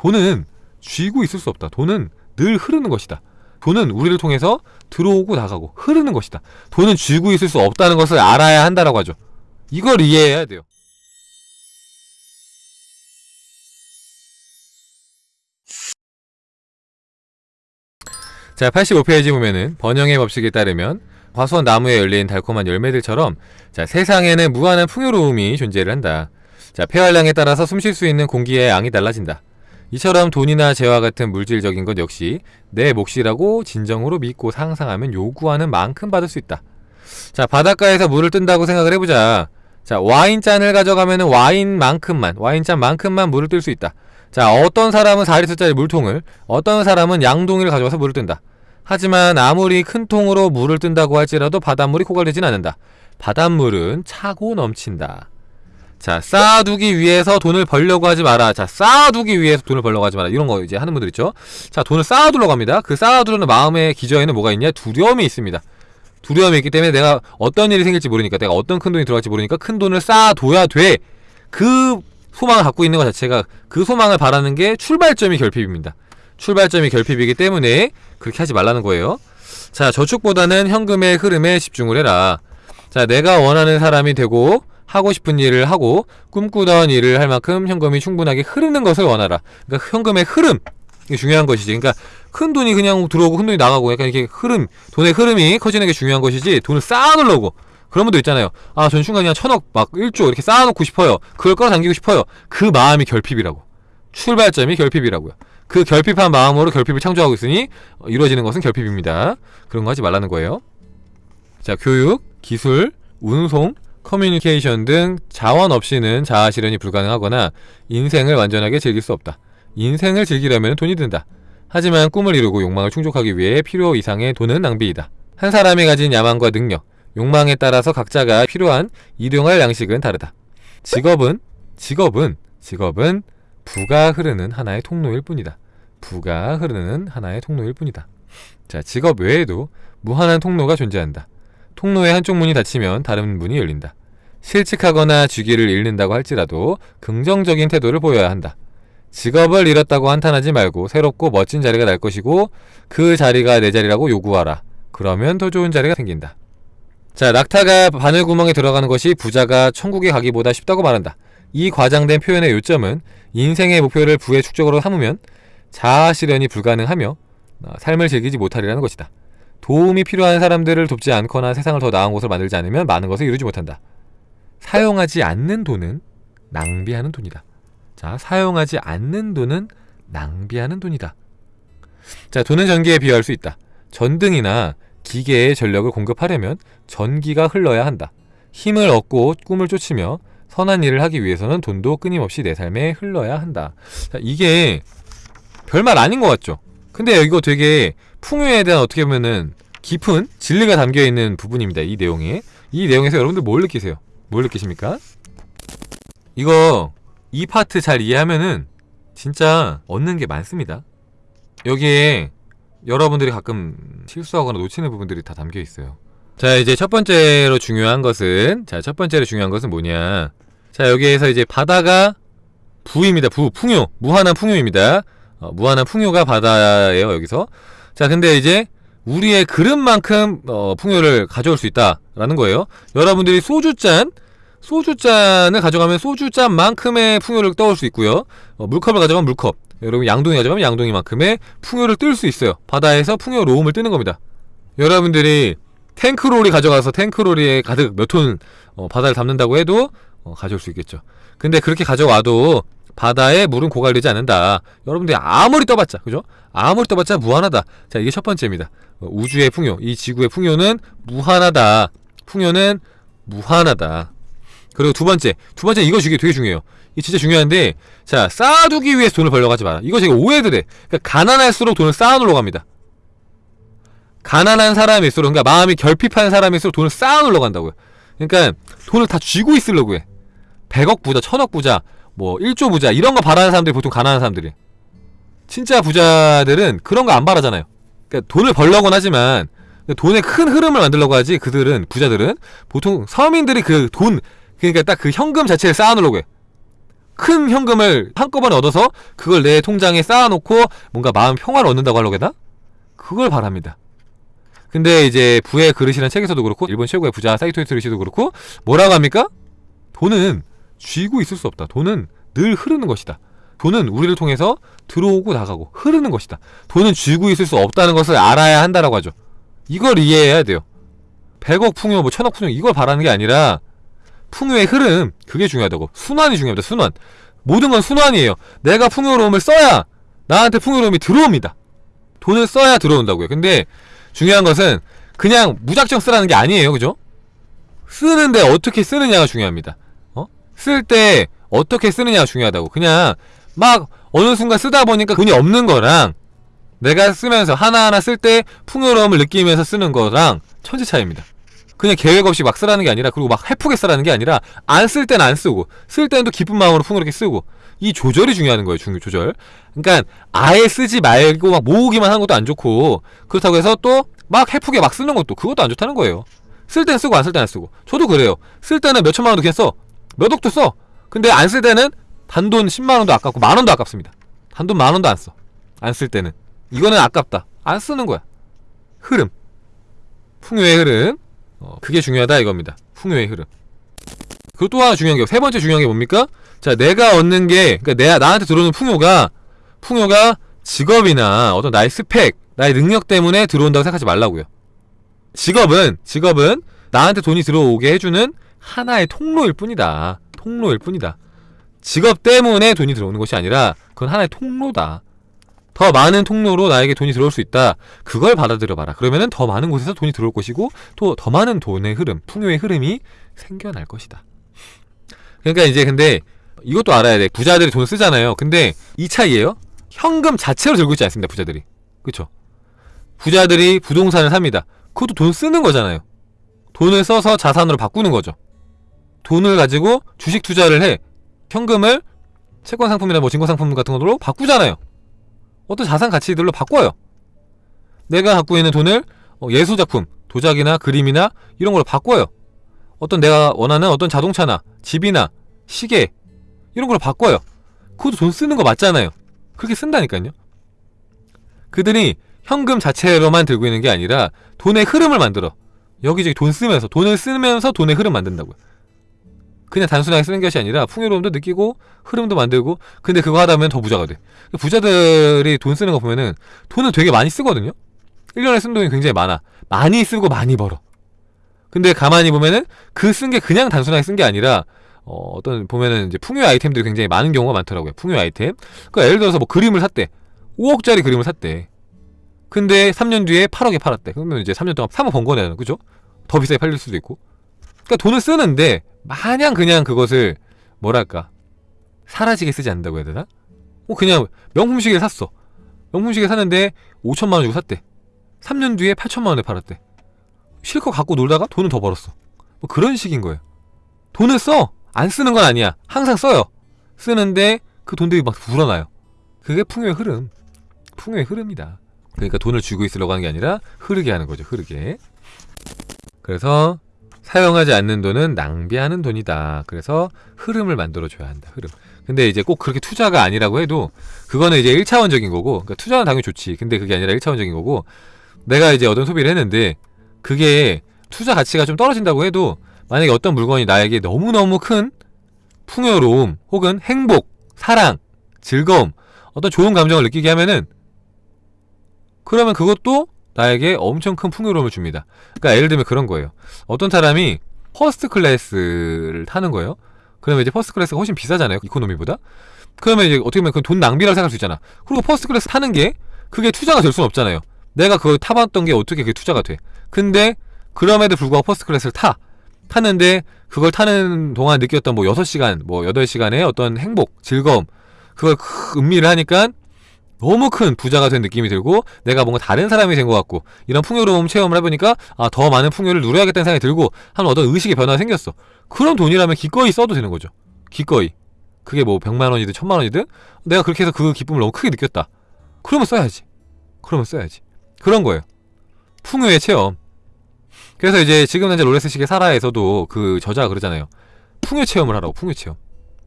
돈은 쥐고 있을 수 없다. 돈은 늘 흐르는 것이다. 돈은 우리를 통해서 들어오고 나가고 흐르는 것이다. 돈은 쥐고 있을 수 없다는 것을 알아야 한다라고 하죠. 이걸 이해해야 돼요. 자, 85페이지 보면은 번영의 법칙에 따르면 과수원 나무에 열린 달콤한 열매들처럼 자, 세상에는 무한한 풍요로움이 존재를 한다. 자, 폐활량에 따라서 숨 쉴 수 있는 공기의 양이 달라진다. 이처럼 돈이나 재와 같은 물질적인 것 역시 내 몫이라고 진정으로 믿고 상상하면 요구하는 만큼 받을 수 있다. 자, 바닷가에서 물을 뜬다고 생각을 해보자. 자, 와인잔을 가져가면 와인만큼만, 와인잔만큼만 물을 뜰 수 있다. 자, 어떤 사람은 4리터짜리 물통을, 어떤 사람은 양동이를 가져와서 물을 뜬다. 하지만 아무리 큰 통으로 물을 뜬다고 할지라도 바닷물이 고갈되진 않는다. 바닷물은 차고 넘친다. 자, 쌓아두기 위해서 돈을 벌려고 하지 마라. 자, 쌓아두기 위해서 돈을 벌려고 하지 마라. 이런 거 이제 하는 분들 있죠. 자, 돈을 쌓아두려고 합니다. 그 쌓아두려는 마음의 기저에는 뭐가 있냐? 두려움이 있습니다. 두려움이 있기 때문에 내가 어떤 일이 생길지 모르니까 내가 어떤 큰 돈이 들어갈지 모르니까 큰 돈을 쌓아둬야 돼. 그 소망을 갖고 있는 것 자체가 그 소망을 바라는 게 출발점이 결핍입니다. 출발점이 결핍이기 때문에 그렇게 하지 말라는 거예요. 자, 저축보다는 현금의 흐름에 집중을 해라. 자, 내가 원하는 사람이 되고 하고 싶은 일을 하고 꿈꾸던 일을 할 만큼 현금이 충분하게 흐르는 것을 원하라. 그러니까 현금의 흐름 이게 중요한 것이지. 그러니까 큰 돈이 그냥 들어오고 큰 돈이 나가고 약간 이렇게 흐름, 돈의 흐름이 커지는 게 중요한 것이지 돈을 쌓아놓으려고 그런 분도 있잖아요. 아, 전 순간 그냥 천억 막 1조 이렇게 쌓아놓고 싶어요. 그걸 끌어당기고 싶어요. 그 마음이 결핍이라고. 출발점이 결핍이라고요. 그 결핍한 마음으로 결핍을 창조하고 있으니 이루어지는 것은 결핍입니다. 그런 거 하지 말라는 거예요. 자, 교육, 기술, 운송, 커뮤니케이션 등 자원 없이는 자아 실현이 불가능하거나 인생을 완전하게 즐길 수 없다. 인생을 즐기려면 돈이 든다. 하지만 꿈을 이루고 욕망을 충족하기 위해 필요 이상의 돈은 낭비이다. 한 사람이 가진 야망과 능력, 욕망에 따라서 각자가 필요한 일용할 양식은 다르다. 직업은 직업은 직업은 부가 흐르는 하나의 통로일 뿐이다. 부가 흐르는 하나의 통로일 뿐이다. 자, 직업 외에도 무한한 통로가 존재한다. 통로의 한쪽 문이 닫히면 다른 문이 열린다. 실직하거나 주기를 잃는다고 할지라도 긍정적인 태도를 보여야 한다. 직업을 잃었다고 한탄하지 말고 새롭고 멋진 자리가 날 것이고 그 자리가 내 자리라고 요구하라. 그러면 더 좋은 자리가 생긴다. 자, 낙타가 바늘구멍에 들어가는 것이 부자가 천국에 가기보다 쉽다고 말한다. 이 과장된 표현의 요점은 인생의 목표를 부의 축적으로 삼으면 자아 실현이 불가능하며 어, 삶을 즐기지 못하리라는 것이다. 도움이 필요한 사람들을 돕지 않거나 세상을 더 나은 곳을 만들지 않으면 많은 것을 이루지 못한다. 사용하지 않는 돈은 낭비하는 돈이다. 자, 사용하지 않는 돈은 낭비하는 돈이다. 자, 돈은 전기에 비유할 수 있다. 전등이나 기계에 전력을 공급하려면 전기가 흘러야 한다. 힘을 얻고 꿈을 쫓으며 선한 일을 하기 위해서는 돈도 끊임없이 내 삶에 흘러야 한다. 자, 이게 별말 아닌 것 같죠? 근데 이거 되게 풍요에 대한 어떻게 보면은 깊은 진리가 담겨 있는 부분입니다. 이 내용에. 이 내용에서 여러분들 뭘 느끼세요? 뭘 느끼십니까? 이거 이 파트 잘 이해하면은 진짜 얻는 게 많습니다. 여기에 여러분들이 가끔 실수하거나 놓치는 부분들이 다 담겨 있어요. 자, 이제 첫 번째로 중요한 것은 자, 첫 번째로 중요한 것은 뭐냐? 자, 여기에서 이제 바다가 부입니다. 부, 풍요. 무한한 풍요입니다. 어, 무한한 풍요가 바다예요, 여기서. 자, 근데 이제 우리의 그릇만큼 어, 풍요를 가져올 수 있다라는 거예요. 여러분들이 소주잔 소주잔을 가져가면 소주잔만큼의 풍요를 떠올 수 있고요. 어, 물컵을 가져가면 물컵. 여러분 양동이 가져가면 양동이만큼의 풍요를 뜰 수 있어요. 바다에서 풍요로움을 뜨는 겁니다. 여러분들이 탱크롤이 가져가서 탱크롤에 가득 몇톤 어, 바다를 담는다고 해도 어, 가져올 수 있겠죠. 근데 그렇게 가져와도 바다에 물은 고갈되지 않는다. 여러분들이 아무리 떠봤자, 그죠? 아무리 떠봤자 무한하다. 자, 이게 첫 번째입니다. 어, 우주의 풍요, 이 지구의 풍요는 무한하다. 풍요는 무한하다. 그리고 두 번째, 두 번째 이거 주기 되게 중요해요. 이게 진짜 중요한데, 자, 쌓아두기 위해서 돈을 벌려고 하지 마라. 이거 제가 오해들 해. 그러니까 가난할수록 돈을 쌓아놓으려고 합니다. 가난한 사람일수록, 그러니까 마음이 결핍한 사람일수록 돈을 쌓아놓으려고 한다고요. 그러니까 돈을 다 쥐고 있으려고 해. 100억 부자, 1000억 부자, 뭐 1조 부자 이런 거 바라는 사람들이 보통 가난한 사람들이 진짜 부자들은 그런 거 안 바라잖아요. 그러니까 돈을 벌려고는 하지만 돈의 큰 흐름을 만들려고 하지 그들은 부자들은 보통 서민들이 그 돈 그러니까 딱 그 현금 자체를 쌓아놓으려고 해. 큰 현금을 한꺼번에 얻어서 그걸 내 통장에 쌓아놓고 뭔가 마음 평화를 얻는다고 하려고 해나? 그걸 바랍니다. 근데 이제 부의 그릇이라는 책에서도 그렇고 일본 최고의 부자 사이토 히토리시도 그렇고 뭐라고 합니까? 돈은 쥐고 있을 수 없다. 돈은 늘 흐르는 것이다. 돈은 우리를 통해서 들어오고 나가고 흐르는 것이다. 돈은 쥐고 있을 수 없다는 것을 알아야 한다라고 하죠. 이걸 이해해야 돼요. 100억 풍요, 뭐 천억 풍요 이걸 바라는 게 아니라 풍요의 흐름 그게 중요하다고. 순환이 중요합니다. 순환. 모든 건 순환이에요. 내가 풍요로움을 써야 나한테 풍요로움이 들어옵니다. 돈을 써야 들어온다고요. 근데 중요한 것은 그냥 무작정 쓰라는 게 아니에요. 그죠? 쓰는데 어떻게 쓰느냐가 중요합니다. 어? 쓸때 어떻게 쓰느냐가 중요하다고. 그냥 막 어느 순간 쓰다 보니까 돈이 없는 거랑 내가 쓰면서 하나하나 쓸 때 풍요로움을 느끼면서 쓰는 거랑 천지 차이입니다. 그냥 계획 없이 막 쓰라는 게 아니라 그리고 막 해프게 쓰라는 게 아니라 안 쓸 땐 안 쓰고 쓸 때는 또 기쁜 마음으로 풍요롭게 쓰고 이 조절이 중요한 거예요. 중요 조절. 그러니까 아예 쓰지 말고 막 모으기만 하는 것도 안 좋고 그렇다고 해서 또 막 해프게 막 쓰는 것도 그것도 안 좋다는 거예요. 쓸땐 쓰고 안쓸땐안 쓰고 저도 그래요. 쓸 때는 몇 천만 원도 그냥 써. 몇 억도 써. 근데 안 쓸 때는 단돈 10만 원도 아깝고 만 원도 아깝습니다. 단돈 만 원도 안 써. 안 쓸 때는 이거는 아깝다. 안 쓰는 거야. 흐름. 풍요의 흐름. 어, 그게 중요하다 이겁니다. 풍요의 흐름. 그리고 또 하나 중요한 게 세 번째 중요한 게 뭡니까? 자, 내가 얻는 게 그러니까 내가 나한테 들어오는 풍요가 풍요가 직업이나 어떤 나의 스펙, 나의 능력 때문에 들어온다고 생각하지 말라고요. 직업은 직업은 나한테 돈이 들어오게 해주는 하나의 통로일 뿐이다. 통로일 뿐이다. 직업 때문에 돈이 들어오는 것이 아니라 그건 하나의 통로다. 더 많은 통로로 나에게 돈이 들어올 수 있다. 그걸 받아들여 봐라. 그러면은 더 많은 곳에서 돈이 들어올 것이고 또 더 많은 돈의 흐름, 풍요의 흐름이 생겨날 것이다. 그러니까 이제 근데 이것도 알아야 돼. 부자들이 돈 쓰잖아요. 근데 이 차이예요. 현금 자체로 들고 있지 않습니다. 부자들이. 그쵸? 부자들이 부동산을 삽니다. 그것도 돈 쓰는 거잖아요. 돈을 써서 자산으로 바꾸는 거죠. 돈을 가지고 주식 투자를 해. 현금을 채권 상품이나 뭐 증권 상품 같은 걸로 바꾸잖아요. 어떤 자산 가치들로 바꿔요. 내가 갖고 있는 돈을 어, 예술 작품, 도자기나 그림이나 이런 걸로 바꿔요. 어떤 내가 원하는 어떤 자동차나 집이나 시계 이런 걸로 바꿔요. 그것도 돈 쓰는 거 맞잖아요. 그렇게 쓴다니까요. 그들이 현금 자체로만 들고 있는 게 아니라 돈의 흐름을 만들어. 여기저기 돈 쓰면서 돈을 쓰면서 돈의 흐름 만든다고요. 그냥 단순하게 쓰는 것이 아니라 풍요로움도 느끼고 흐름도 만들고 근데 그거 하다 보면 더 부자가 돼. 부자들이 돈 쓰는 거 보면은 돈을 되게 많이 쓰거든요. 1년에 쓰는 돈이 굉장히 많아. 많이 쓰고 많이 벌어. 근데 가만히 보면은 그 쓴 게 그냥 단순하게 쓴 게 아니라 어, 어떤 보면은 이제 풍요 아이템들이 굉장히 많은 경우가 많더라고요. 풍요 아이템. 그러니까 예를 들어서 뭐 그림을 샀대. 5억짜리 그림을 샀대. 근데 3년 뒤에 8억에 팔았대. 그러면 이제 3년 동안 3억 번 거네요. 그죠? 더 비싸게 팔릴 수도 있고. 그러니까 돈을 쓰는데 마냥 그냥 그것을 뭐랄까 사라지게 쓰지 않는다고 해야 되나? 뭐 그냥 명품 시계를 샀어. 명품 시계 샀는데 5천만 원 주고 샀대. 3년 뒤에 8천만 원에 팔았대. 실컷 갖고 놀다가 돈을 더 벌었어. 뭐 그런 식인 거예요. 돈을 써. 안 쓰는 건 아니야. 항상 써요. 쓰는데 그 돈들이 막 불어나요. 그게 풍요의 흐름. 풍요의 흐름이다. 그러니까 돈을 쥐고 있으려고 하는 게 아니라 흐르게 하는 거죠. 흐르게. 그래서 사용하지 않는 돈은 낭비하는 돈이다. 그래서 흐름을 만들어 줘야 한다. 흐름. 근데 이제 꼭 그렇게 투자가 아니라고 해도 그거는 이제 1차원적인 거고 그러니까 투자는 당연히 좋지. 근데 그게 아니라 1차원적인 거고 내가 이제 어떤 소비를 했는데 그게 투자 가치가 좀 떨어진다고 해도 만약에 어떤 물건이 나에게 너무너무 큰 풍요로움 혹은 행복, 사랑, 즐거움, 어떤 좋은 감정을 느끼게 하면은 그러면 그것도 나에게 엄청 큰 풍요로움을 줍니다. 그러니까 예를 들면 그런 거예요. 어떤 사람이 first class를 타는 거예요. 그러면 이제 first class가 훨씬 비싸잖아요. economy보다. 그러면 이제 어떻게 보면 그돈 낭비라고 생각할 수 있잖아. 그리고 first class 타는 게 그게 투자가 될 수는 없잖아요. 내가 그걸 타봤던 게 어떻게 그게 투자가 돼. 근데 그럼에도 불구하고 first class를 타. 타는데 그걸 타는 동안 느꼈던 뭐 6시간, 뭐 8시간의 어떤 행복, 즐거움 그걸 음미를 하니까 너무 큰 부자가 된 느낌이 들고 내가 뭔가 다른 사람이 된 것 같고 이런 풍요로움 체험을 해보니까 아 더 많은 풍요를 누려야겠다는 생각이 들고 한 어떤 의식의 변화가 생겼어. 그런 돈이라면 기꺼이 써도 되는 거죠. 기꺼이. 그게 뭐 100만 원이든 1000만 원이든 내가 그렇게 해서 그 기쁨을 너무 크게 느꼈다. 그러면 써야지. 그러면 써야지. 그런 거예요. 풍요의 체험. 그래서 이제 지금 현재 롤렉스 시계 사라에서도 그 저자가 그러잖아요. 풍요 체험을 하라고 풍요 체험.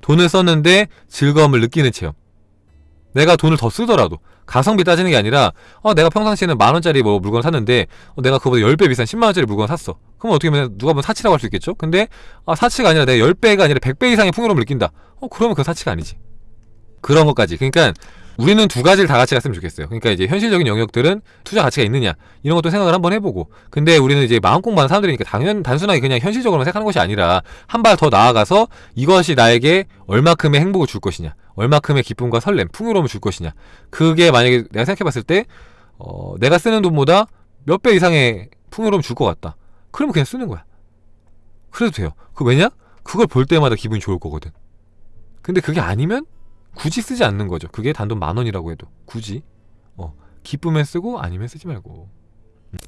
돈을 썼는데 즐거움을 느끼는 체험. 내가 돈을 더 쓰더라도 가성비 따지는 게 아니라 어, 내가 평상시에는 만 원짜리 뭐 물건 샀는데 어, 내가 그보다 10배 비싼 10만 원짜리 물건 샀어. 그럼 어떻게 보면 누가 보면 사치라고 할 수 있겠죠? 근데 아, 사치가 아니라 내가 10배가 아니라 100배 이상의 풍요로움을 느낀다. 어, 그러면 그건 사치가 아니지. 그런 것까지. 그러니까 우리는 두 가지를 다 같이 갔으면 좋겠어요. 그러니까 이제 현실적인 영역들은 투자 가치가 있느냐 이런 것도 생각을 한번 해보고. 근데 우리는 이제 마음 공부하는 사람들이니까 당연 단순하게 그냥 현실적으로만 생각하는 것이 아니라 한 발 더 나아가서 이것이 나에게 얼마큼의 행복을 줄 것이냐, 얼마큼의 기쁨과 설렘, 풍요로움을 줄 것이냐. 그게 만약에 내가 생각해봤을 때 어, 내가 쓰는 돈보다 몇 배 이상의 풍요로움 줄 것 같다. 그러면 그냥 쓰는 거야. 그래도 돼요. 그 왜냐? 그걸 볼 때마다 기분이 좋을 거거든. 근데 그게 아니면 굳이 쓰지 않는 거죠. 그게 단돈 만원이라고 해도 굳이. 어 기쁨에 쓰고 아니면 쓰지 말고. 음.